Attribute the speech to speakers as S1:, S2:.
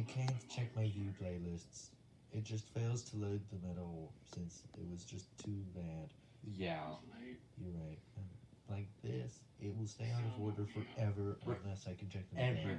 S1: I can't check my view playlists. It just fails to load them at all since it was just too bad.
S2: Yeah.
S1: You're right. And like this, it will stay out of order forever unless I can check them
S2: Ever.